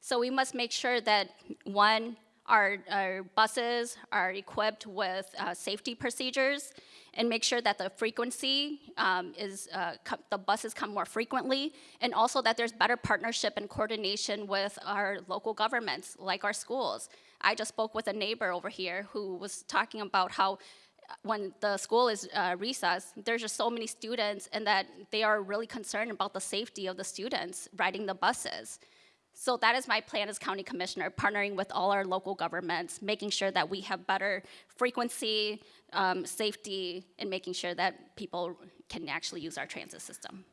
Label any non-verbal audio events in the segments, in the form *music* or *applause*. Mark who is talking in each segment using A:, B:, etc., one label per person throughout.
A: So we must make sure that, one, our, our buses are equipped with uh, safety procedures and make sure that the frequency um, is, uh, the buses come more frequently, and also that there's better partnership and coordination with our local governments, like our schools. I just spoke with a neighbor over here who was talking about how uh, when the school is uh, recess, there's just so many students, and that they are really concerned about the safety of the students riding the buses. So that is my plan as county commissioner, partnering with all our local governments, making sure that we have better frequency, um, safety, and making sure that people can actually use our transit system.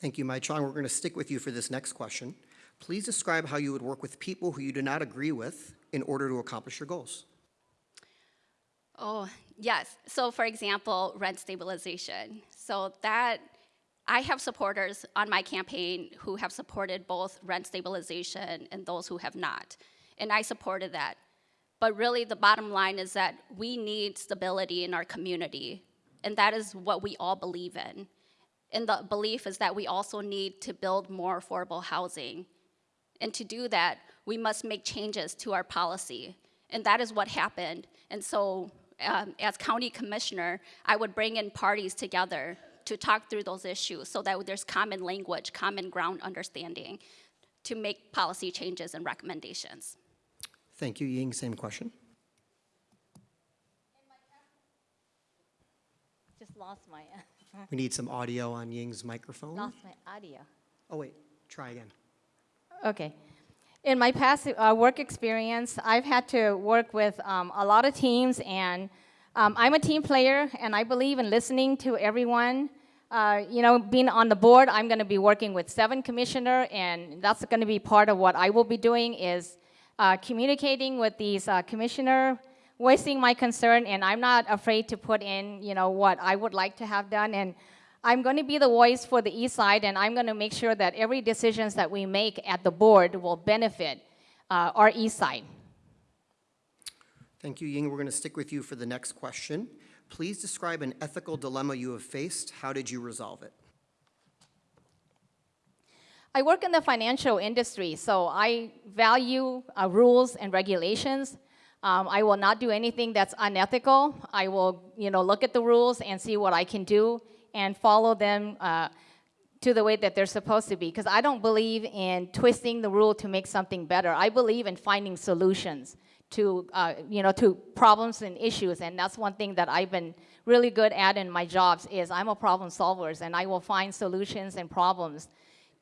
B: Thank you, Mai Chong. We're going to stick with you for this next question. Please describe how you would work with people who you do not agree with in order to accomplish your goals.
A: Oh, yes. So for example, rent stabilization. So that, I have supporters on my campaign who have supported both rent stabilization and those who have not. And I supported that. But really the bottom line is that we need stability in our community. And that is what we all believe in. And the belief is that we also need to build more affordable housing. And to do that, we must make changes to our policy. And that is what happened. And so, um, as county commissioner, I would bring in parties together to talk through those issues so that there's common language, common ground understanding to make policy changes and recommendations.
B: Thank you, Ying. Same question.
C: Just lost my, *laughs*
B: We need some audio on Ying's microphone.
C: lost my audio.
B: Oh, wait, try again.
C: Okay. In my past uh, work experience, I've had to work with um, a lot of teams, and um, I'm a team player, and I believe in listening to everyone. Uh, you know, being on the board, I'm going to be working with seven commissioner, and that's going to be part of what I will be doing is uh, communicating with these uh, commissioner, voicing my concern, and I'm not afraid to put in, you know, what I would like to have done, and I'm going to be the voice for the east side, and I'm going to make sure that every decisions that we make at the board will benefit uh, our east side.
B: Thank you, Ying. We're going to stick with you for the next question. Please describe an ethical dilemma you have faced. How did you resolve it?
C: I work in the financial industry, so I value uh, rules and regulations. Um, I will not do anything that's unethical. I will, you know, look at the rules and see what I can do and follow them uh, to the way that they're supposed to be. Because I don't believe in twisting the rule to make something better. I believe in finding solutions to, uh, you know, to problems and issues. And that's one thing that I've been really good at in my jobs is I'm a problem solver, and I will find solutions and problems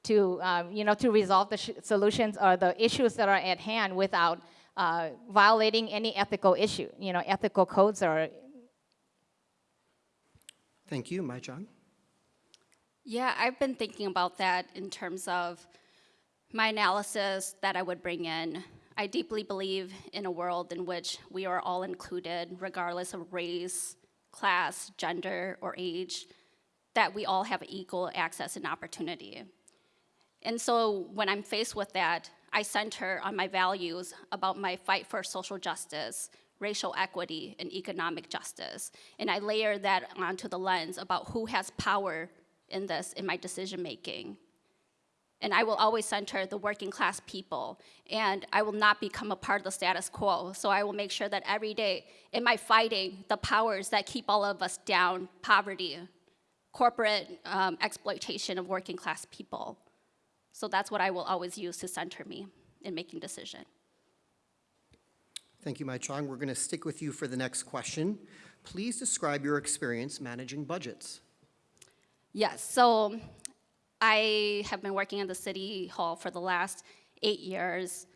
C: to, um, you know, to resolve the sh- solutions or the issues that are at hand without uh, violating any ethical issue, you know, ethical codes or
B: Thank you, Mai Chong.
A: Yeah, I've been thinking about that in terms of my analysis that I would bring in. I deeply believe in a world in which we are all included, regardless of race, class, gender, or age, that we all have equal access and opportunity. And so when I'm faced with that, I center on my values about my fight for social justice, racial equity, and economic justice. And I layer that onto the lens about who has power in this in my decision making. And I will always center the working class people. And I will not become a part of the status quo. So I will make sure that every day in my fighting the powers that keep all of us down poverty, corporate um, exploitation of working class people. So that's what I will always use to center me in making decision.
B: Thank you, Mai Chong. We're going to stick with you for the next question. Please describe your experience managing budgets.
A: Yes, so I have been working in the city hall for the last eight years,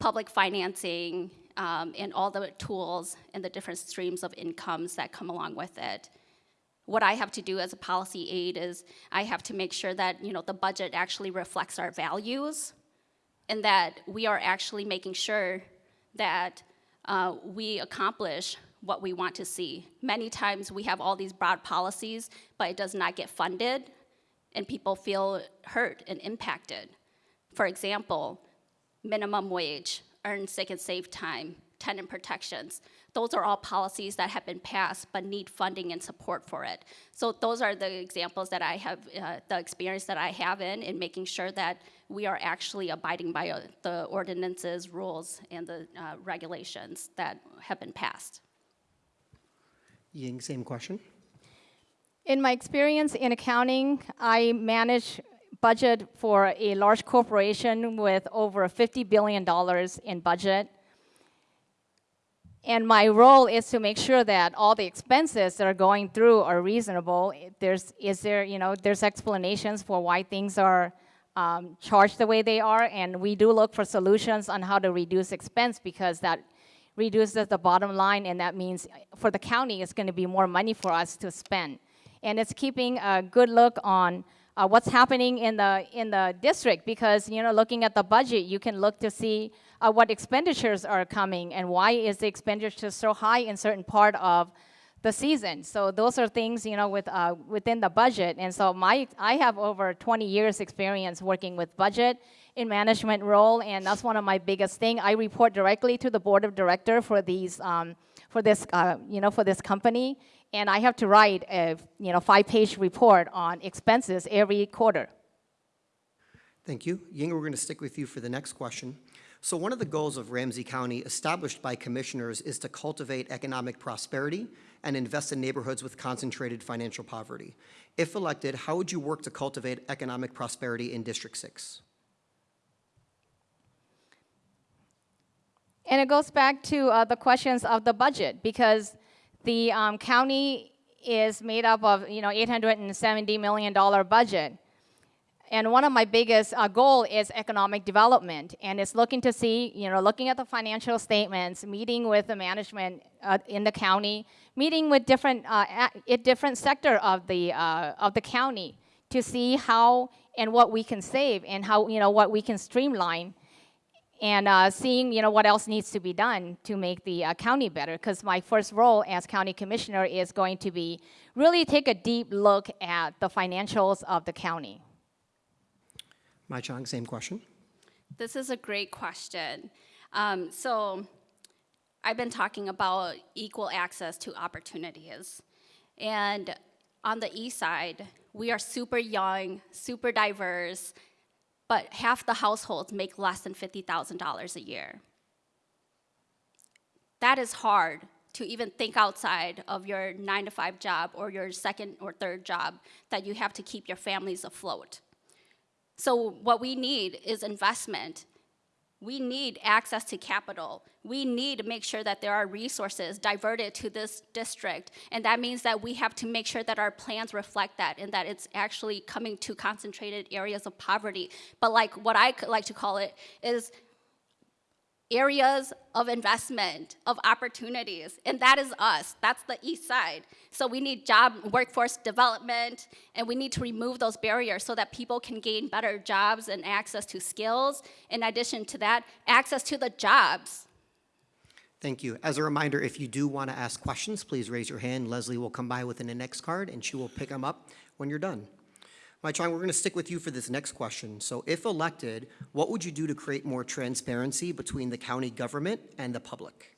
A: public financing, um, and all the tools and the different streams of incomes that come along with it. What I have to do as a policy aide is I have to make sure that you know the budget actually reflects our values, and that we are actually making sure that uh, we accomplish what we want to see. Many times we have all these broad policies, but it does not get funded, and people feel hurt and impacted. For example, minimum wage, earn sick and safe time, tenant protections. Those are all policies that have been passed but need funding and support for it. So those are the examples that I have, uh, the experience that I have in, in making sure that we are actually abiding by uh, the ordinances, rules, and the uh, regulations that have been passed.
B: Ying, same question.
C: In my experience in accounting, I manage budget for a large corporation with over $50 billion in budget. And my role is to make sure that all the expenses that are going through are reasonable. There's, is there, you know, there's explanations for why things are um, charged the way they are, and we do look for solutions on how to reduce expense because that reduces the bottom line, and that means for the county, it's going to be more money for us to spend. And it's keeping a good look on uh, what's happening in the in the district because you know looking at the budget, you can look to see uh, what expenditures are coming and why is the expenditure so high in certain part of the season. So those are things you know with uh, within the budget. And so my I have over 20 years experience working with budget in management role, and that's one of my biggest thing. I report directly to the board of director for these um, for this uh, you know for this company, and I have to write a you know five-page report on expenses every quarter.
B: Thank you. Ying, we're going to stick with you for the next question. So one of the goals of Ramsey County established by commissioners is to cultivate economic prosperity and invest in neighborhoods with concentrated financial poverty. If elected, how would you work to cultivate economic prosperity in District 6?
C: And it goes back to uh, the questions of the budget because the um, county is made up of you know 870 million dollar budget. And one of my biggest uh, goal is economic development, and it's looking to see, you know, looking at the financial statements, meeting with the management uh, in the county, meeting with different, uh, a, different sector of the uh, of the county to see how and what we can save and how you know what we can streamline and uh, seeing you know what else needs to be done to make the uh, county better because my first role as county commissioner is going to be really take a deep look at the financials of the county
B: Mai Chong, same question.
A: This is a great question. Um, so I've been talking about equal access to opportunities. And on the east side, we are super young, super diverse, but half the households make less than $50,000 a year. That is hard to even think outside of your nine to five job or your second or third job that you have to keep your families afloat. So what we need is investment. We need access to capital. We need to make sure that there are resources diverted to this district. And that means that we have to make sure that our plans reflect that and that it's actually coming to concentrated areas of poverty. But like what I like to call it is areas of investment, of opportunities, and that is us. That's the east side. So we need job workforce development, and we need to remove those barriers so that people can gain better jobs and access to skills. In addition to that, access to the jobs.
B: Thank you. As a reminder, if you do want to ask questions, please raise your hand. Leslie will come by with an index card, and she will pick them up when you're done. Mai Chong, we're going to stick with you for this next question. So if elected, what would you do to create more transparency between the county government and the public?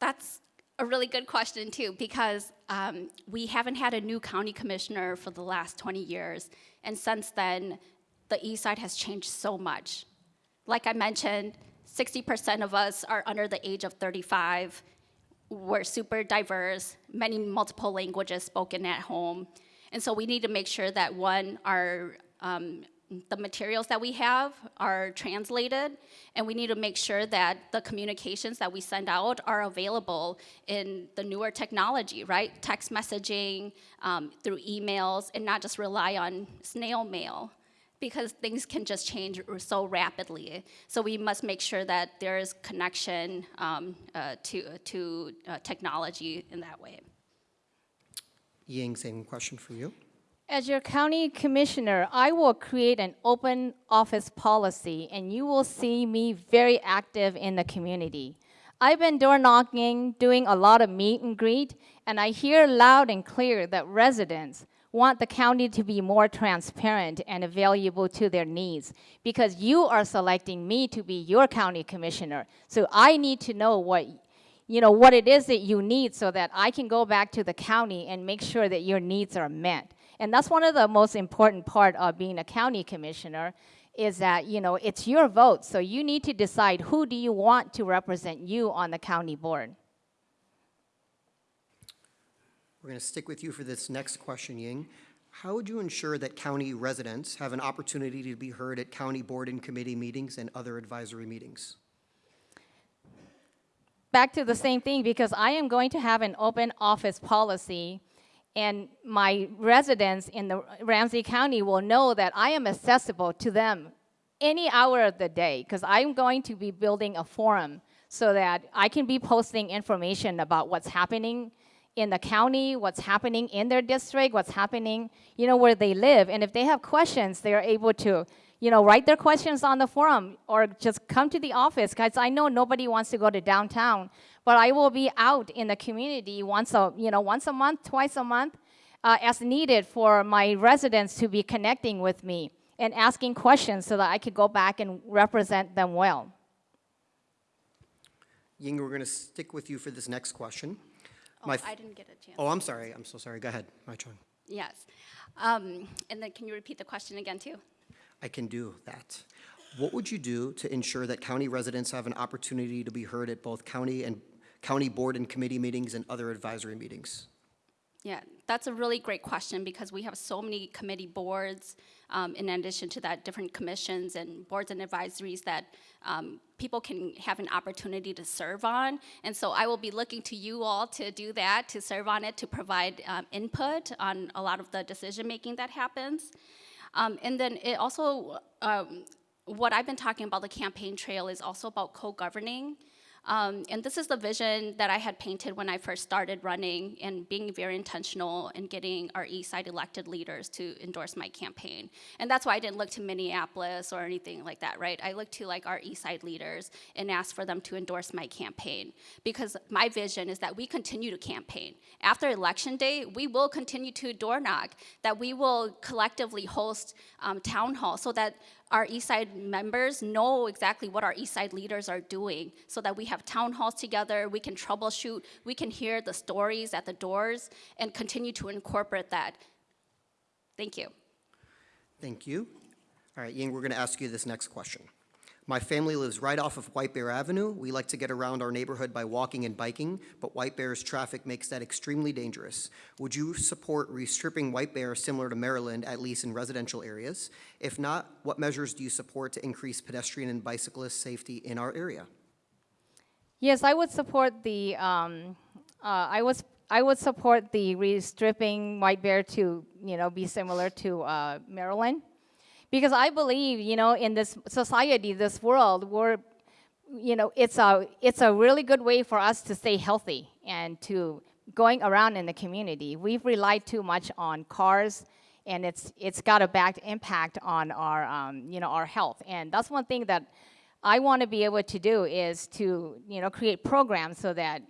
A: That's a really good question too, because um, we haven't had a new county commissioner for the last 20 years, and since then, the east side has changed so much. Like I mentioned, 60% of us are under the age of 35. We're super diverse, many multiple languages spoken at home. And so we need to make sure that one, our um, the materials that we have are translated, and we need to make sure that the communications that we send out are available in the newer technology, right? Text messaging, um, through emails, and not just rely on snail mail because things can just change so rapidly. So we must make sure that there is connection um, uh, to, to uh, technology in that way.
B: Ying, same question for you.
C: As your county commissioner, I will create an open office policy and you will see me very active in the community. I've been door knocking, doing a lot of meet and greet, and I hear loud and clear that residents want the county to be more transparent and available to their needs because you are selecting me to be your county commissioner. So I need to know what you know what it is that you need so that I can go back to the county and make sure that your needs are met. And that's one of the most important part of being a county commissioner is that you know it's your vote. So you need to decide who do you want to represent you on the county board.
B: We're going to stick with you for this next question, Ying. How would you ensure that county residents have an opportunity to be heard at county board and committee meetings and other advisory meetings?
C: Back to the same thing because I am going to have an open office policy and my residents in the Ramsey County will know that I am accessible to them any hour of the day because I'm going to be building a forum so that I can be posting information about what's happening in the county, what's happening in their district, what's happening, you know, where they live. And if they have questions, they're able to you know, write their questions on the forum or just come to the office because I know nobody wants to go to downtown, but I will be out in the community once a, you know, once a month, twice a month, uh, as needed for my residents to be connecting with me and asking questions so that I could go back and represent them well.
B: Ying, we're going to stick with you for this next question.
A: Oh,
B: My f-
A: I didn't get a chance.
B: Oh, I'm sorry. I'm so sorry. Go ahead, Mai Chung.
A: Yes. Um, and then can you repeat the question again, too?
B: I can do that. What would you do to ensure that county residents have an opportunity to be heard at both county and county board and committee meetings and other advisory meetings?
A: Yeah, that's a really great question because we have so many committee boards, um, in addition to that, different commissions and boards and advisories that um, people can have an opportunity to serve on. And so I will be looking to you all to do that, to serve on it, to provide um, input on a lot of the decision making that happens. Um, and then it also, um, what I've been talking about the campaign trail is also about co-governing. Um, and this is the vision that I had painted when I first started running and being very intentional in getting our East Side elected leaders to endorse my campaign. And that's why I didn't look to Minneapolis or anything like that, right? I looked to like our East Side leaders and asked for them to endorse my campaign because my vision is that we continue to campaign. After election day, we will continue to door knock, that we will collectively host um, town hall so that our East Side members know exactly what our East Side leaders are doing so that we have town halls together, we can troubleshoot, we can hear the stories at the doors and continue to incorporate that. Thank you.
B: Thank you. All right, Ying, we're going to ask you this next question. My family lives right off of White Bear Avenue. We like to get around our neighborhood by walking and biking, but White Bear's traffic makes that extremely dangerous. Would you support restripping White Bear similar to Maryland, at least in residential areas? If not, what measures do you support to increase pedestrian and bicyclist safety in our area?
C: Yes, I would support the, um, uh, I was, I would support the restripping White Bear to, you know, be similar to uh, Maryland. Because I believe, you know, in this society, this world, we're, you know, it's a, it's a really good way for us to stay healthy and to going around in the community. We've relied too much on cars and it's, it's got a bad impact on our, um, you know, our health. And that's one thing that I want to be able to do is to, you know, create programs so that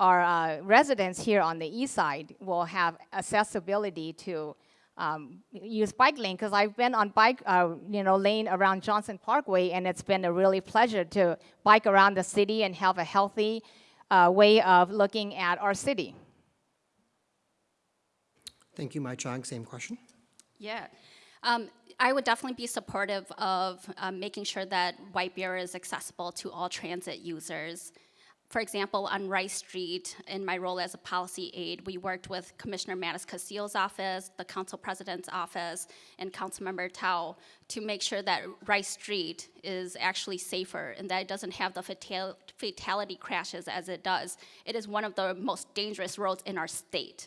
C: our uh, residents here on the east side will have accessibility to um, use bike lane because I've been on bike, uh, you know, lane around Johnson Parkway, and it's been a really pleasure to bike around the city and have a healthy uh, way of looking at our city.
B: Thank you, Mai Chong. Same question.
A: Yeah. Um, I would definitely be supportive of um, making sure that White Bear is accessible to all transit users. For example, on Rice Street, in my role as a policy aide, we worked with Commissioner MatasCastillo's office, the council president's office, and Councilmember Thao to make sure that Rice Street is actually safer and that it doesn't have the fatal fatality crashes as it does. It is one of the most dangerous roads in our state.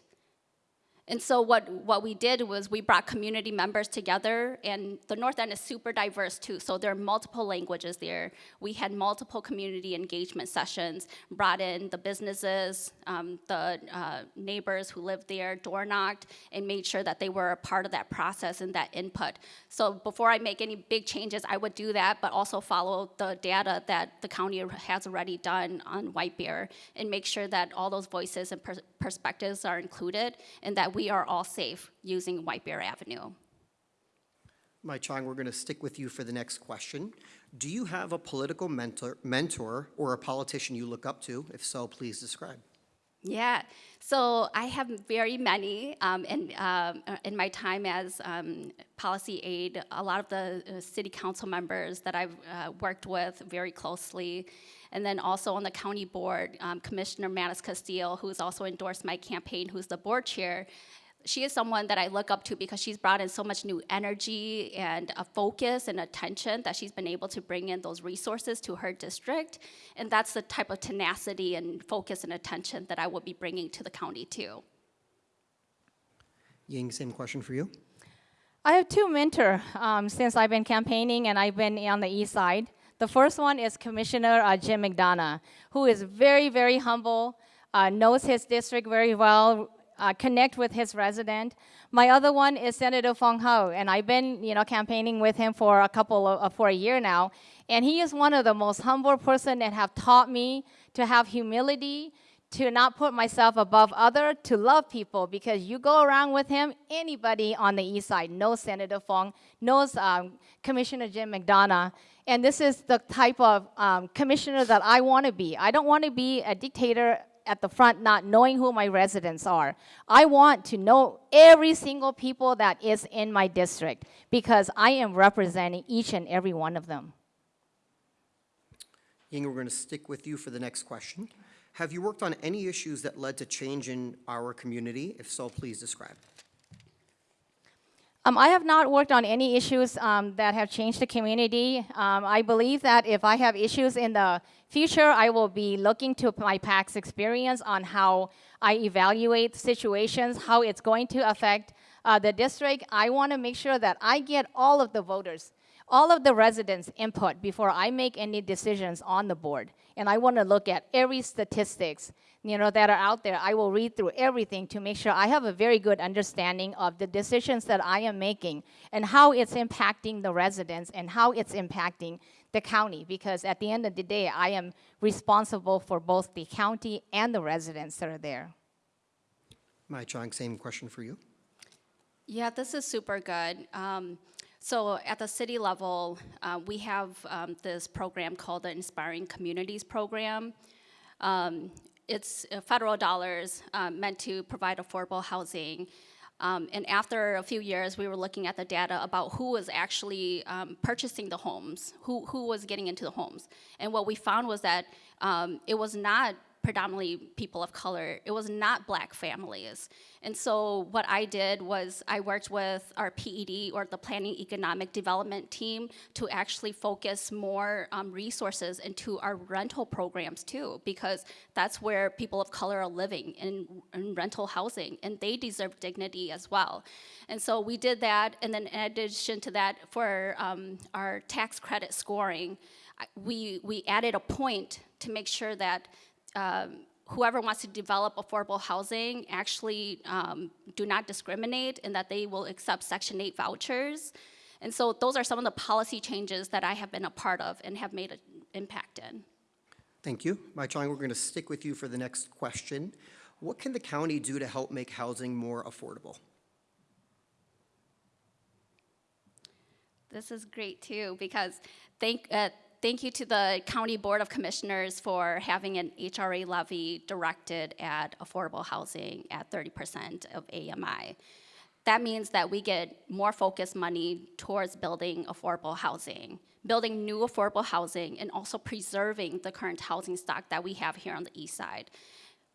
A: And so what, what we did was we brought community members together, and the North End is super diverse too, so there are multiple languages there. We had multiple community engagement sessions, brought in the businesses, um, the uh, neighbors who lived there, door knocked, and made sure that they were a part of that process and that input. So before I make any big changes, I would do that, but also follow the data that the county has already done on White Bear, and make sure that all those voices and per perspectives are included, and that we are all safe using White Bear Avenue.
B: Mai Chong, we're going to stick with you for the next question. Do you have a political mentor, mentor or a politician you look up to? If so, please describe.
A: Yeah, so I have very many, um, and um, uh, in my time as um, policy aide, a lot of the uh, city council members that I've uh, worked with very closely, and then also on the county board, um, Commissioner MatasCastillo, who's also endorsed my campaign, who's the board chair. She is someone that I look up to because she's brought in so much new energy and a focus and attention that she's been able to bring in those resources to her district. And that's the type of tenacity and focus and attention that I will be bringing to the county too.
B: Ying, same question for you.
C: I have two mentors um, since I've been campaigning and I've been on the east side. The first one is Commissioner uh, Jim McDonough, who is very, very humble, uh, knows his district very well, uh, connect with his resident. My other one is Senator Foung Hawj, and I've been, you know, campaigning with him for a couple of, uh, for a year now. And he is one of the most humble person that have taught me to have humility, to not put myself above other, to love people. Because you go around with him, anybody on the east side knows Senator Foung, knows um, Commissioner Jim McDonough. And this is the type of um, commissioner that I want to be. I don't want to be a dictator at the front not knowing who my residents are. I want to know every single people that is in my district because I am representing each and every one of them.
B: Ying, we're going to stick with you for the next question. Have you worked on any issues that led to change in our community? If so, please describe.
C: Um, I have not worked on any issues um, that have changed the community. Um, I believe that if I have issues in the future, I will be looking to my past experience on how I evaluate situations, how it's going to affect uh, the district. I want to make sure that I get all of the voters, all of the residents' input before I make any decisions on the board. And I want to look at every statistics, you know, that are out there. I will read through everything to make sure I have a very good understanding of the decisions that I am making and how it's impacting the residents and how it's impacting the county. Because at the end of the day, I am responsible for both the county and the residents that are there.
B: Mai Chong, same question for you.
A: Yeah, this is super good. Um, so at the city level, uh, we have um, this program called the Inspiring Communities Program. Um, it's uh, federal dollars um, meant to provide affordable housing. Um, and after a few years, we were looking at the data about who was actually um, purchasing the homes, who, who was getting into the homes. And what we found was that um, it was not predominantly people of color. It was not black families. And so what I did was I worked with our PED or the Planning Economic Development team to actually focus more um, resources into our rental programs too, because that's where people of color are living in, in rental housing and they deserve dignity as well. And so we did that and then in addition to that for um, our tax credit scoring, we, we added a point to make sure that um, whoever wants to develop affordable housing actually um, do not discriminate and that they will accept Section 8 vouchers. And so those are some of the policy changes that I have been a part of and have made an impact in.
B: Thank you. Mai Chong, we're going to stick with you for the next question. What can the county do to help make housing more affordable?
A: This is great too because thank, uh, thank you to the County Board of Commissioners for having an HRA levy directed at affordable housing at 30% of AMI. That means that we get more focused money towards building affordable housing, building new affordable housing, and also preserving the current housing stock that we have here on the east side.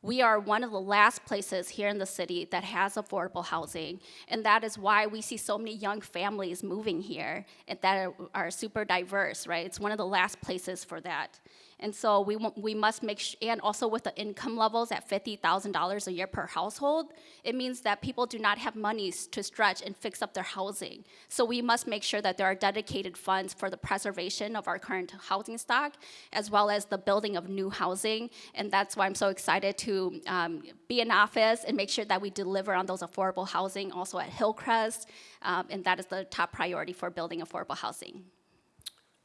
A: We are one of the last places here in the city that has affordable housing, and that is why we see so many young families moving here and that are, are super diverse, right? It's one of the last places for that. And so we, we must make, sh- and also with the income levels at $50,000 a year per household, it means that people do not have money to stretch and fix up their housing. So we must make sure that there are dedicated funds for the preservation of our current housing stock, as well as the building of new housing. And that's why I'm so excited to um, be in office and make sure that we deliver on those affordable housing also at Hillcrest. Um, and that is the top priority for building affordable housing.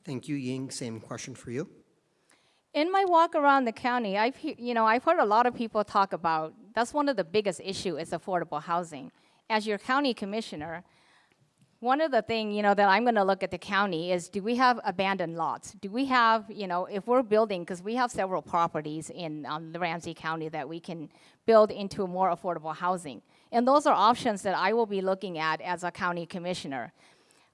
B: Thank you, Ying. Same question for you.
C: In my walk around the county, I've you know I've heard a lot of people talk about that's one of the biggest issue is affordable housing. As your county commissioner, one of the thing you know that I'm going to look at the county is do we have abandoned lots? Do we have you know if we're building because we have several properties in um, the Ramsey County that we can build into more affordable housing, and those are options that I will be looking at as a county commissioner.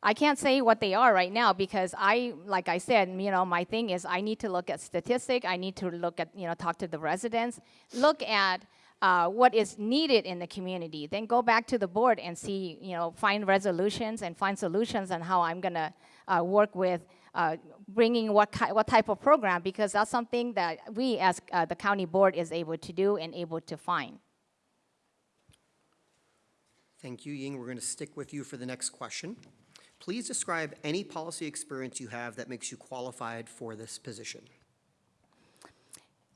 C: I can't say what they are right now because I, like I said, you know, my thing is I need to look at statistic. I need to look at, you know, talk to the residents, look at uh, what is needed in the community. Then go back to the board and see, you know, find resolutions and find solutions on how I'm gonna uh, work with uh, bringing what what type of program because that's something that we as uh, the county board is able to do and able to find.
B: Thank you, Ying. We're going to stick with you for the next question. Please describe any policy experience you have that makes you qualified for this position.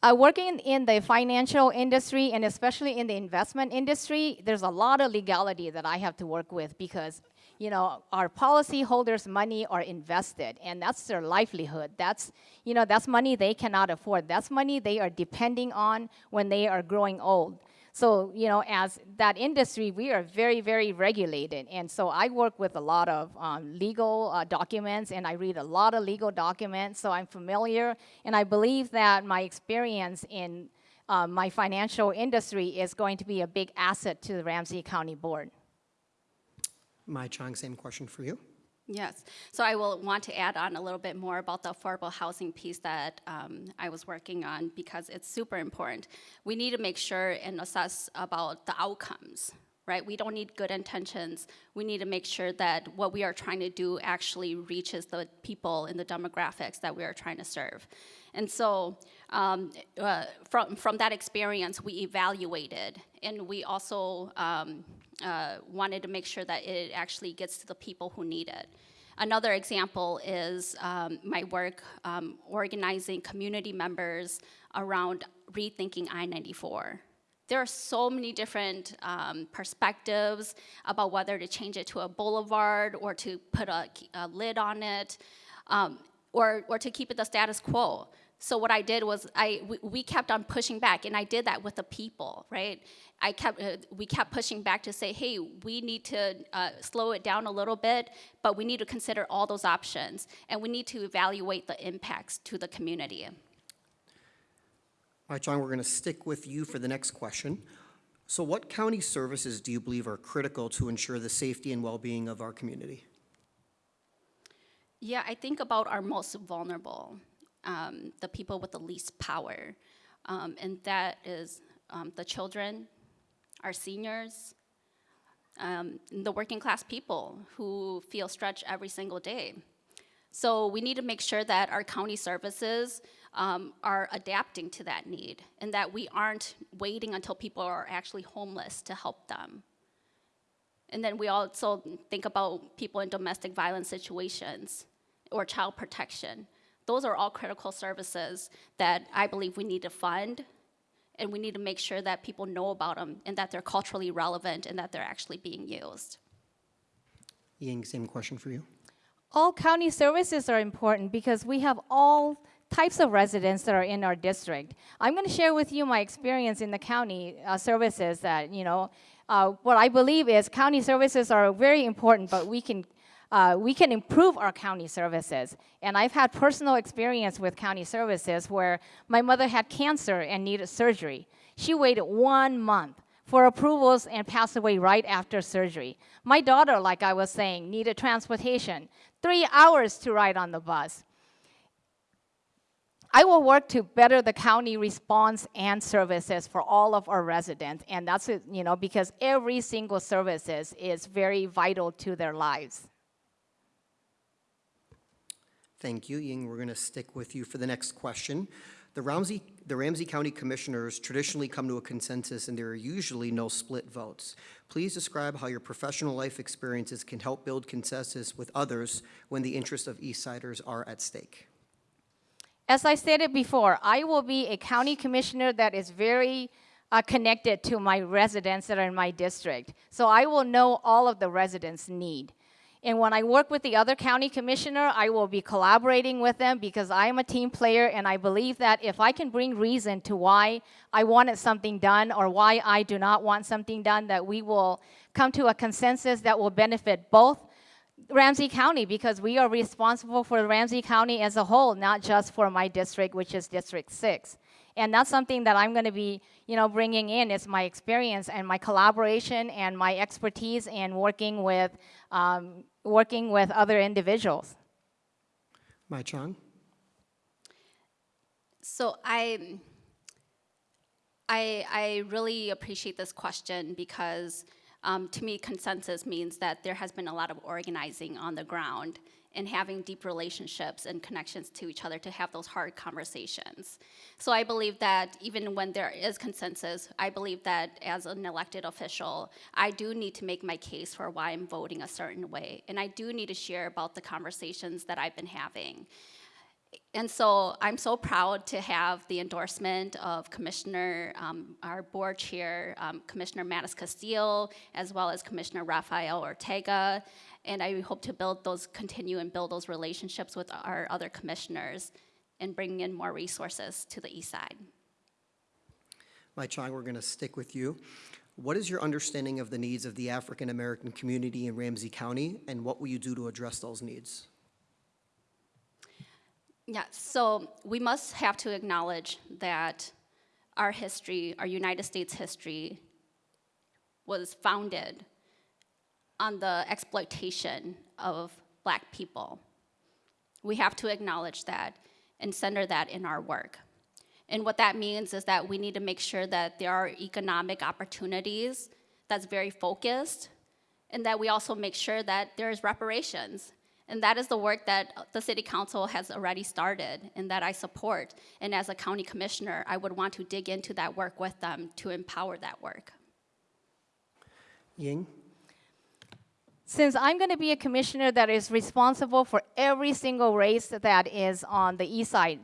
C: Uh, working in the financial industry and especially in the investment industry, there's a lot of legality that I have to work with because, you know, our policyholders' money are invested and that's their livelihood. That's, you know, that's money they cannot afford. That's money they are depending on when they are growing old. So, you know, as that industry, we are very, very regulated. And so I work with a lot of um, legal uh, documents and I read a lot of legal documents. So I'm familiar. And I believe that my experience in uh, my financial industry is going to be a big asset to the Ramsey County Board.
B: Mai Chang, same question for you.
A: Yes, so I will want to add on a little bit more about the affordable housing piece that um, I was working on because it's super important. We need to make sure and assess about the outcomes, right? We don't need good intentions. We need to make sure that what we are trying to do actually reaches the people in the demographics that we are trying to serve. And so um, uh, from, from that experience, we evaluated and we also um, uh, wanted to make sure that it actually gets to the people who need it. Another example is um, my work um, organizing community members around rethinking I 94. There are so many different um, perspectives about whether to change it to a boulevard or to put a, a lid on it um, or, or to keep it the status quo. So what I did was I we, we kept on pushing back, and I did that with the people, right? I kept uh, we kept pushing back to say, hey, we need to uh, slow it down a little bit, but we need to consider all those options, and we need to evaluate the impacts to the community.
B: Mai John, we're going to stick with you for the next question. So what county services do you believe are critical to ensure the safety and well-being of our community?
A: Yeah, I think about our most vulnerable, um, the people with the least power, um, and that is um, the children, our seniors, um, the working class people who feel stretched every single day. So we need to make sure that our county services um, are adapting to that need and that we aren't waiting until people are actually homeless to help them. And then we also think about people in domestic violence situations or child protection. Those are all critical services that I believe we need to fund and we need to make sure that people know about them and that they're culturally relevant and that they're actually being used.
B: Ying, same question for you.
C: All county services are important because we have all types of residents that are in our district. I'm going to share with you my experience in the county uh, services that, you know, uh, what I believe is county services are very important, but we can uh, we can improve our county services. And I've had personal experience with county services where my mother had cancer and needed surgery. She waited one month for approvals and passed away right after surgery. My daughter, like I was saying, needed transportation, three hours to ride on the bus. I will work to better the county response and services for all of our residents, and that's you know because every single services is very vital to their lives.
B: Thank you, Ying. We're going to stick with you for the next question. The Ramsey, the Ramsey County Commissioners traditionally come to a consensus and there are usually no split votes. Please describe how your professional life experiences can help build consensus with others when the interests of East Siders are at stake.
C: As I stated before, I will be a county commissioner that is very uh, connected to my residents that are in my district. So I will know all of the residents' need. And when I work with the other county commissioner, I will be collaborating with them because I am a team player and I believe that if I can bring reason to why I wanted something done or why I do not want something done, that we will come to a consensus that will benefit both Ramsey County because we are responsible for Ramsey County as a whole, not just for my district, which is District 6. And that's something that I'm going to be, you know, bringing in is my experience and my collaboration and my expertise and working with, um, working with other individuals.
B: Mai Chong?
A: So I, I, I really appreciate this question because um, to me, consensus means that there has been a lot of organizing on the ground and having deep relationships and connections to each other to have those hard conversations. So I believe that even when there is consensus, I believe that as an elected official, I do need to make my case for why I'm voting a certain way. And I do need to share about the conversations that I've been having. And so I'm so proud to have the endorsement of Commissioner, um, our board chair, um, Commissioner MatasCastillo, as well as Commissioner Rafael Ortega. And I hope to build those, continue and build those relationships with our other commissioners and bring in more resources to the east side.
B: Mai Chong, we're going to stick with you. What is your understanding of the needs of the African-American community in Ramsey County, and what will you do to address those needs?
A: Yeah, so we must have to acknowledge that our history, our United States history, was founded on the exploitation of black people. We have to acknowledge that and center that in our work. And what that means is that we need to make sure that there are economic opportunities that's very focused, and that we also make sure that there's reparations and that is the work that the City Council has already started and that I support. And as a county commissioner, I would want to dig into that work with them to empower that work.
B: Ying?
C: Since I'm going to be a commissioner that is responsible for every single race that is on the east side,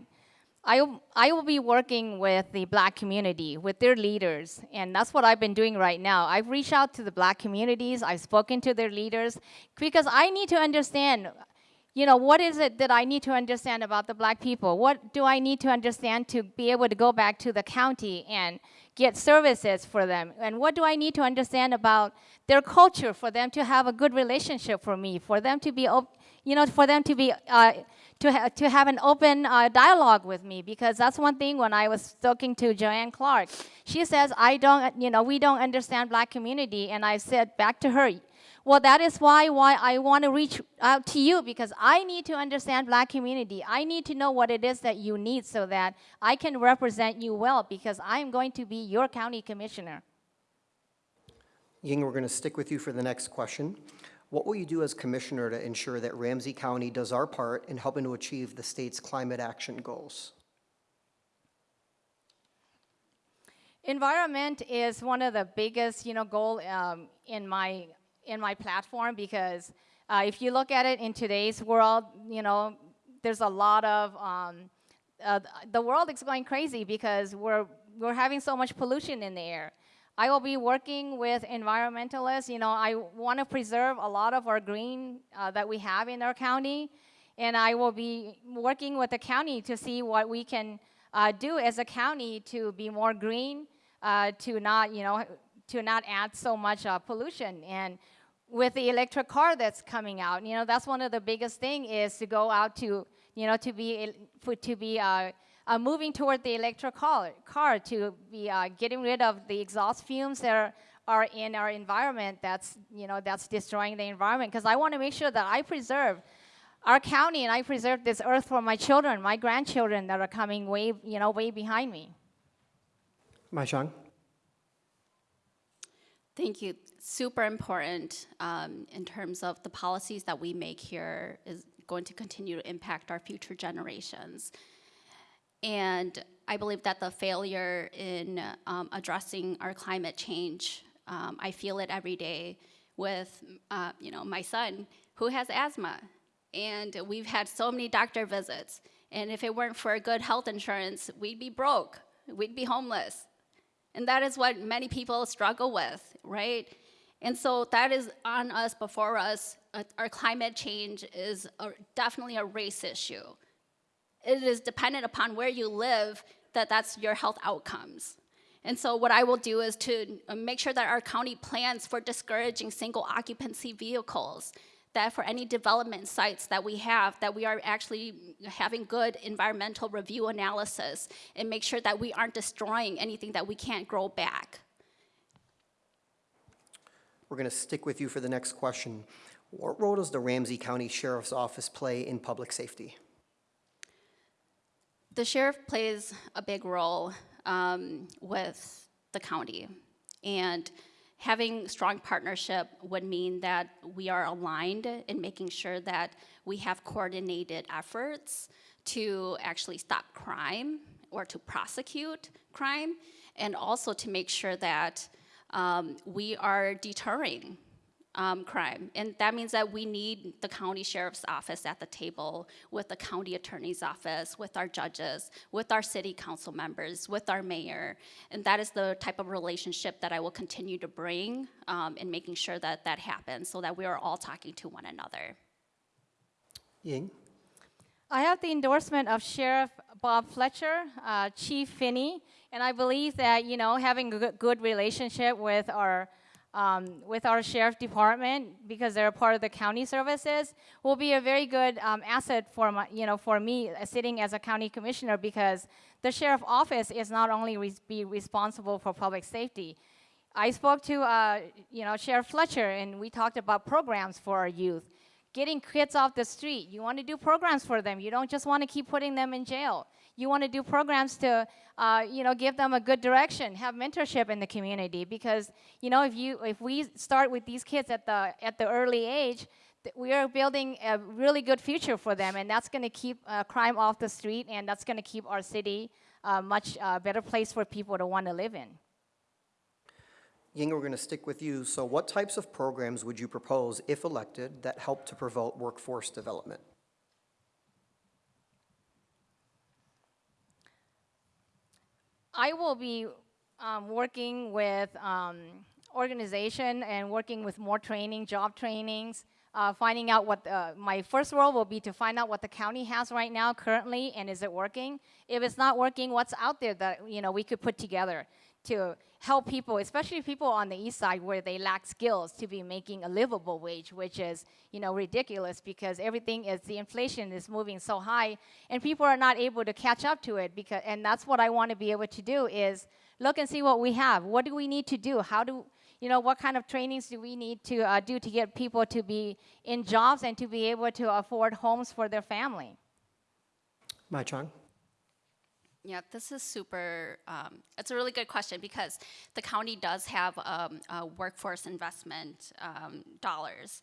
C: I, I will be working with the black community, with their leaders, and that's what I've been doing right now. I've reached out to the black communities, I've spoken to their leaders, because I need to understand, you know, what is it that I need to understand about the black people? What do I need to understand to be able to go back to the county and get services for them? And what do I need to understand about their culture for them to have a good relationship for me, for them to be, you know, for them to be, uh, to, ha to have an open uh, dialogue with me because that's one thing when I was talking to Joanne Clark. She says, I don't, you know, we don't understand black community. And I said back to her, well, that is why, why I want to reach out to you because I need to understand black community. I need to know what it is that you need so that I can represent you well because I'm going to be your county commissioner.
B: Ying, we're going to stick with you for the next question. What will you do as commissioner to ensure that Ramsey County does our part in helping to achieve the state's climate action goals?
C: Environment is one of the biggest, you know, goal um, in my in my platform because uh, if you look at it in today's world, you know, there's a lot of um, uh, the world is going crazy because we're we're having so much pollution in the air. I will be working with environmentalists. You know, I want to preserve a lot of our green uh, that we have in our county, and I will be working with the county to see what we can uh, do as a county to be more green, uh, to not, you know, to not add so much uh, pollution. And with the electric car that's coming out, you know, that's one of the biggest thing is to go out to, you know, to be to be uh, uh, moving toward the electric car, car to be uh, getting rid of the exhaust fumes that are, are in our environment that's, you know, that's destroying the environment. Because I want to make sure that I preserve our county and I preserve this earth for my children, my grandchildren that are coming way, you know, way behind me.
B: Mai Chong?
A: Thank you. Super important um, in terms of the policies that we make here is going to continue to impact our future generations. And I believe that the failure in um, addressing our climate change, um, I feel it every day with, uh, you know, my son who has asthma. And we've had so many doctor visits. And if it weren't for good health insurance, we'd be broke. We'd be homeless. And that is what many people struggle with, right? And so that is on us, before us, uh, our climate change is a, definitely a race issue. It is dependent upon where you live that that's your health outcomes. And so what I will do is to uh, make sure that our county plans for discouraging single occupancy vehicles, that for any development sites that we have, that we are actually having good environmental review analysis and make sure that we aren't destroying anything that we can't grow back.
B: We're going to stick with you for the next question. What role does the Ramsey County Sheriff's Office play in public safety?
A: The sheriff plays a big role um, with the county. And having strong partnership would mean that we are aligned in making sure that we have coordinated efforts to actually stop crime or to prosecute crime, and also to make sure that um, we are deterring um, crime. And that means that we need the county sheriff's office at the table with the county attorney's office, with our judges, with our city council members, with our mayor. And that is the type of relationship that I will continue to bring um, in making sure that that happens so that we are all talking to one another.
B: Ying?
C: I have the endorsement of Sheriff Bob Fletcher, uh, Chief Finney, and I believe that you know having a good, relationship with our um, with our sheriff department because they're a part of the county services will be a very good um, asset for my, you know for me uh, sitting as a county commissioner because the sheriff office is not only res- be responsible for public safety. I spoke to uh, you know Sheriff Fletcher and we talked about programs for our youth getting kids off the street. You want to do programs for them. You don't just want to keep putting them in jail. You want to do programs to, uh, you know, give them a good direction, have mentorship in the community. Because you know, if you if we start with these kids at the at the early age, we are building a really good future for them, and that's going to keep uh, crime off the street, and that's going to keep our city a much uh, better place for people to want to live in.
B: Ying, we're going to stick with you. So what types of programs would you propose, if elected, that help to promote workforce development?
C: I will be um, working with um, organization and working with more training, job trainings, uh, finding out what the, my first role will be to find out what the county has right now currently and is it working. If it's not working, what's out there that you know we could put together to help people, especially people on the east side where they lack skills, to be making a livable wage, which is you know ridiculous because everything is the inflation is moving so high, and people are not able to catch up to it. Because and that's what I want to be able to do is look and see what we have. What do we need to do? How do you know what kind of trainings do we need to uh, do to get people to be in jobs and to be able to afford homes for their family?
B: Mai Chong?
A: Yeah, this is super, um, it's a really good question because the county does have um, uh, workforce investment um, dollars.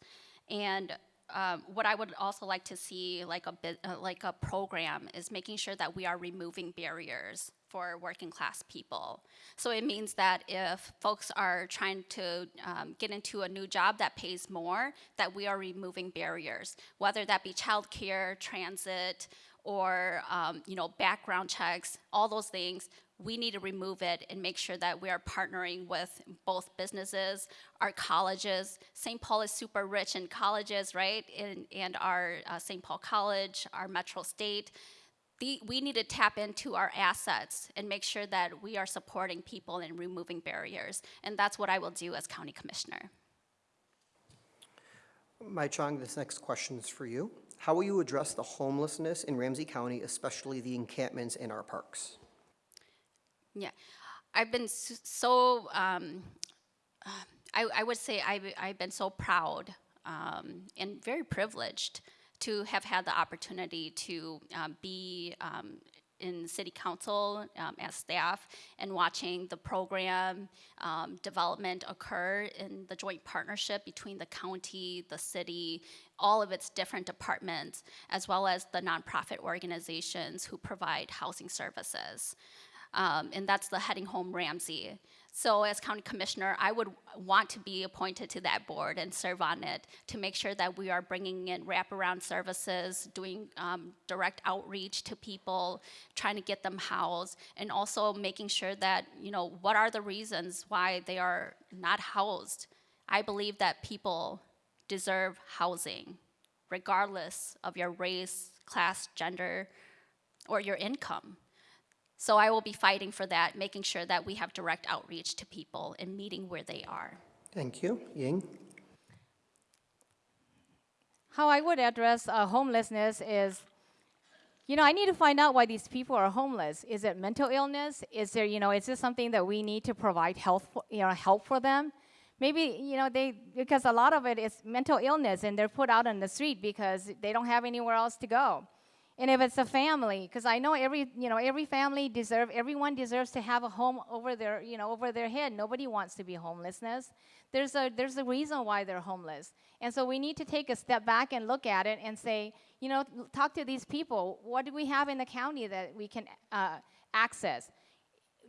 A: And um, what I would also like to see, like a bit, uh, like a program, is making sure that we are removing barriers for working class people. So it means that if folks are trying to um, get into a new job that pays more, that we are removing barriers, whether that be childcare, transit, or um, you know background checks, all those things. We need to remove it and make sure that we are partnering with both businesses, our colleges. St. Paul is super rich in colleges, right? And, and our uh, St. Paul College, our Metro State. The, we need to tap into our assets and make sure that we are supporting people and removing barriers. And that's what I will do as county commissioner.
B: Mai Chong, this next question is for you. How will you address the homelessness in Ramsey County, especially the encampments in our parks?
A: Yeah, I've been so. Um, uh, I, I would say I've, I've been so proud um, and very privileged to have had the opportunity to um, be um, in city council um, as staff and watching the program um, development occur in the joint partnership between the county, the city, all of its different departments, as well as the nonprofit organizations who provide housing services. Um, and that's the Heading Home Ramsey. So, as county commissioner, I would want to be appointed to that board and serve on it to make sure that we are bringing in wraparound services, doing um, direct outreach to people, trying to get them housed, and also making sure that, you know, what are the reasons why they are not housed. I believe that people deserve housing, regardless of your race, class, gender, or your income. So I will be fighting for that, making sure that we have direct outreach to people and meeting where they are.
B: Thank you. Ying?
C: How I would address uh, homelessness is, you know, I need to find out why these people are homeless. Is it mental illness? Is there, you know, is this something that we need to provide health, for, you know, help for them? Maybe, you know, they because a lot of it is mental illness and they're put out on the street because they don't have anywhere else to go. And if it's a family, because I know every, you know, every family deserve, everyone deserves to have a home over their, you know, over their head. Nobody wants to be homelessness. There's a, there's a reason why they're homeless. And so we need to take a step back and look at it and say, you know, talk to these people. What do we have in the county that we can uh, access?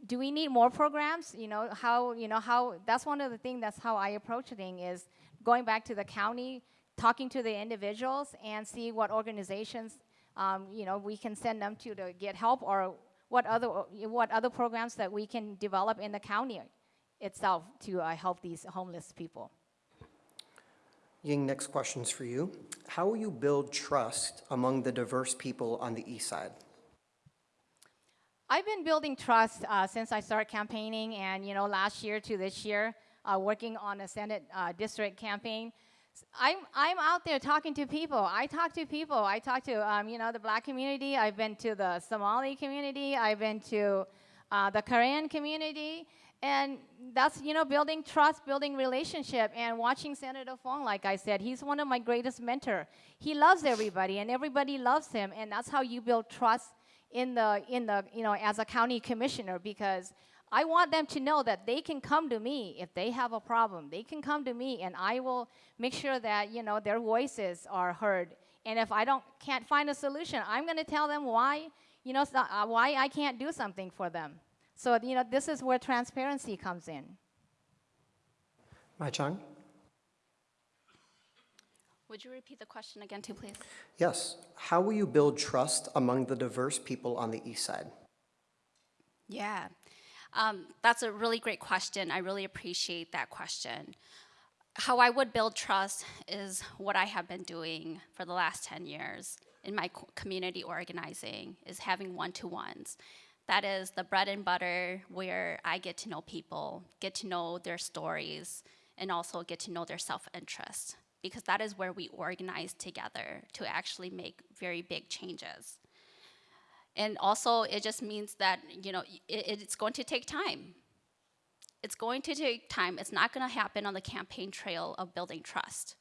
C: do we need more programs? You know, how, you know, how, that's one of the things, that's how I approach thing is going back to the county, talking to the individuals and see what organizations, um, you know, we can send them to to get help or what other, what other programs that we can develop in the county itself to uh, help these homeless people.
B: Ying, next question's for you. How will you build trust among the diverse people on the east side?
C: I've been building trust uh, since I started campaigning, and you know, last year to this year, uh, working on a Senate uh, district campaign. I'm I'm out there talking to people. I talk to people. I talk to um, you know the Black community. I've been to the Somali community. I've been to uh, the Korean community, and that's you know building trust, building relationship, and watching Senator Foung. Like I said, he's one of my greatest mentor. He loves everybody, and everybody loves him, and that's how you build trust in the in the you know as a county commissioner because I want them to know that they can come to me if they have a problem. They can come to me and I will make sure that you know their voices are heard. And if I don't can't find a solution, I'm going to tell them why you know uh, why I can't do something for them. So you know this is where transparency comes in.
B: Mai Chong?
A: Would you repeat the question again, too, please?
B: Yes. How will you build trust among the diverse people on the east side?
A: Yeah, um, that's a really great question. I really appreciate that question. How I would build trust is what I have been doing for the last 10 years in my community organizing is having one-to-ones. That is the bread and butter where I get to know people, get to know their stories, and also get to know their self-interest because that is where we organize together to actually make very big changes. And also, it just means that, you know, it, it's going to take time. It's going to take time. It's not going to happen on the campaign trail of building trust.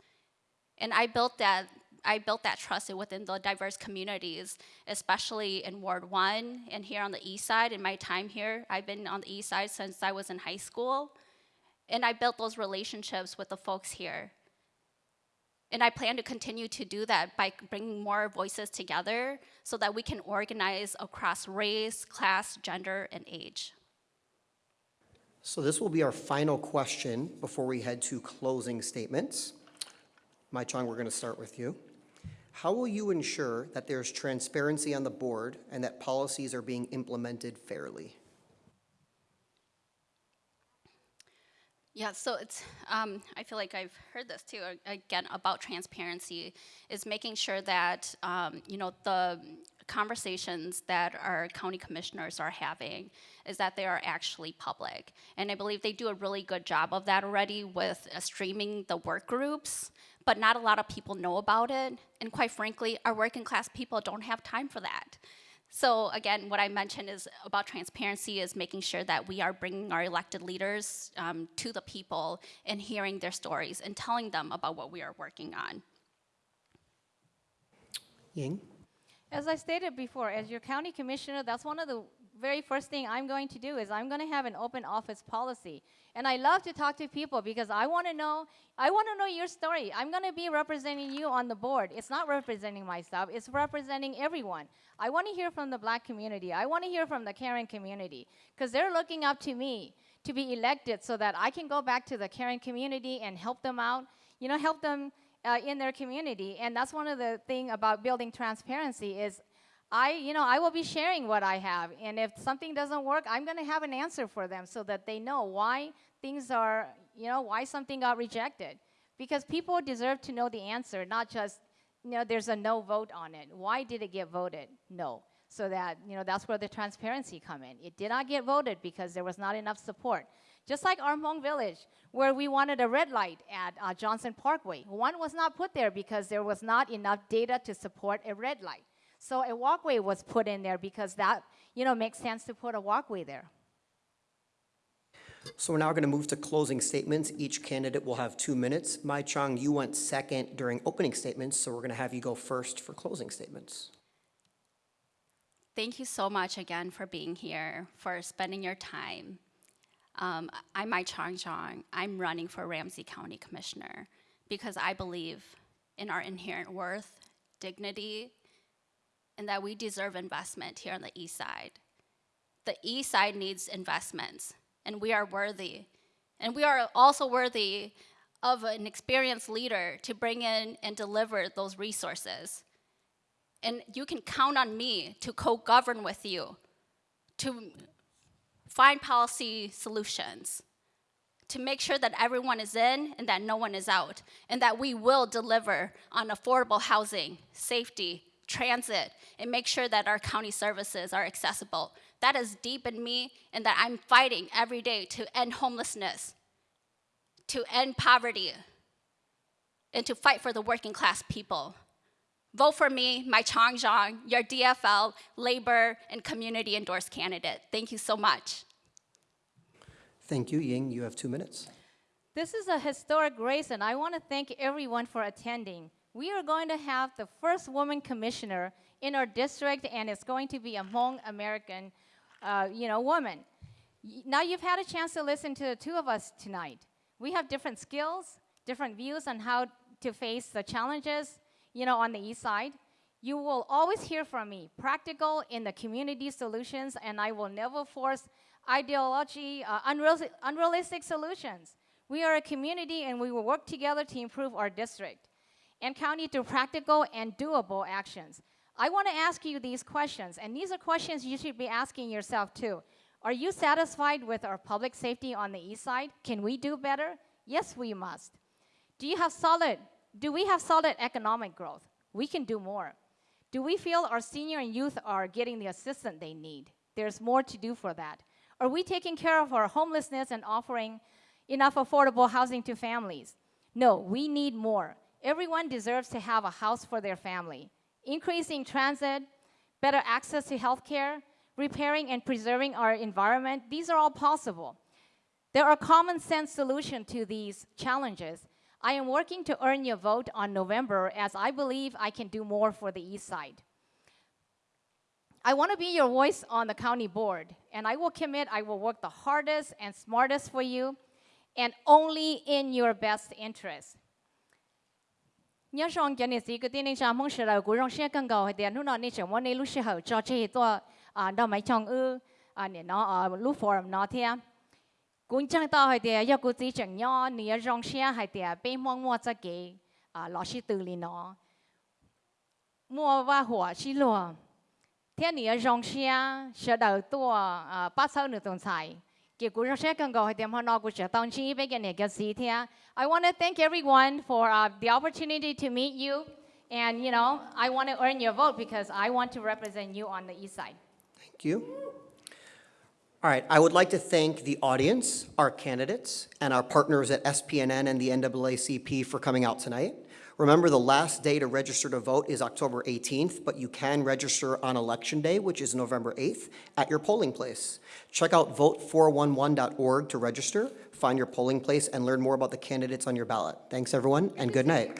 A: And I built that, I built that trust within the diverse communities, especially in Ward One and here on the east side. In my time here, I've been on the east side since I was in high school. And I built those relationships with the folks here. And I plan to continue to do that by bringing more voices together so that we can organize across race, class, gender, and age.
B: So this will be our final question before we head to closing statements. Mai Chong, we're going to start with you. How will you ensure that there's transparency on the board and that policies are being implemented fairly?
A: Yeah, so it's, um, I feel like I've heard this too, again, about transparency, is making sure that, um, you know, the conversations that our county commissioners are having is that they are actually public. And I believe they do a really good job of that already with uh, streaming the work groups, but not a lot of people know about it. And quite frankly, our working class people don't have time for that. So again, what I mentioned is about transparency is making sure that we are bringing our elected leaders um, to the people and hearing their stories and telling them about what we are working on.
B: Ying?
C: As I stated before, as your county commissioner, that's one of the very first thing I'm going to do is I'm going to have an open office policy. And I love to talk to people because I want to know I want to know your story. I'm going to be representing you on the board. It's not representing myself, it's representing everyone. I want to hear from the black community. I want to hear from the Karen community because they're looking up to me to be elected so that I can go back to the Karen community and help them out, you know, help them uh, in their community. And that's one of the thing about building transparency is I, you know, I will be sharing what I have. And if something doesn't work, I'm going to have an answer for them so that they know why things are, you know, why something got rejected. Because people deserve to know the answer, not just, you know, there's a no vote on it. Why did it get voted? No. So that, you know, that's where the transparency come in. It did not get voted because there was not enough support. Just like Hmong Village, where we wanted a red light at uh, Johnson Parkway. One was not put there because there was not enough data to support a red light. So a walkway was put in there because that, you know, makes sense to put a walkway there.
B: So we're now going to move to closing statements. Each candidate will have two minutes. Mai Chong, you went second during opening statements, so we're going to have you go first for closing statements.
A: Thank you so much again for being here, for spending your time. Um, I'm Mai Chong Xiong. I'm running for Ramsey County Commissioner because I believe in our inherent worth, dignity, and that we deserve investment here on the east side. The east side needs investments, and we are worthy. And we are also worthy of an experienced leader to bring in and deliver those resources. And you can count on me to co govern with you, to find policy solutions, to make sure that everyone is in and that no one is out, and that we will deliver on affordable housing, safety, transit, and make sure that our county services are accessible. That is deep in me, and that I'm fighting every day to end homelessness, to end poverty, and to fight for the working class people. Vote for me, Mai Chong Xiong, your DFL, labor, and community endorsed candidate. Thank you so much.
B: Thank you. Ying, you have two minutes.
C: This is a historic race, and I want to thank everyone for attending. We are going to have the first woman commissioner in our district, and it's going to be a Hmong American, uh, you know, woman. Now you've had a chance to listen to the two of us tonight. We have different skills, different views on how to face the challenges, you know, on the east side. You will always hear from me, practical in the community solutions, and I will never force ideology, uh, unreal- unrealistic solutions. We are a community and we will work together to improve our district and county to practical and doable actions. I want to ask you these questions, and these are questions you should be asking yourself too. Are you satisfied with our public safety on the east side? Can we do better? Yes, we must. Do you have solid, do we have solid economic growth? We can do more. Do we feel our senior and youth are getting the assistance they need? There's more to do for that. Are we taking care of our homelessness and offering enough affordable housing to families? No, we need more. Everyone deserves to have a house for their family. Increasing transit, better access to healthcare, repairing and preserving our environment, these are all possible. There are common sense solutions to these challenges. I am working to earn your vote on November as I believe I can do more for the East Side. I want to be your voice on the county board, and I will commit I will work the hardest and smartest for you, and only in your best interest. nhớ rằng cái này gì cái tên này chả mong sẽ là cũng rong xe cần cầu hay tiền lúc nào nên chẳng muốn nên lúc sẽ hậu cho chơi to à đâu mấy chồng ư à nên nó à lúc forum nó thế cũng chẳng to hay tiền giờ cũng chỉ chẳng nhớ nhớ rong xe hay tiền bên mong mua cho cái à lọ xí từ liền nó mua và hỏa xí lùa thế nhớ rong xe sẽ đầu to à ba sau nửa tuần xài I want to thank everyone for uh, the opportunity to meet you and you know I want to earn your vote because I want to represent you on the east side.
B: Thank you. All right, I would like to thank the audience, our candidates, and our partners at SPNN and the NAACP for coming out tonight. Remember, the last day to register to vote is October 18th, but you can register on Election Day, which is November 8th, at your polling place. Check out vote411.org to register, find your polling place, and learn more about the candidates on your ballot. Thanks, everyone, and good night.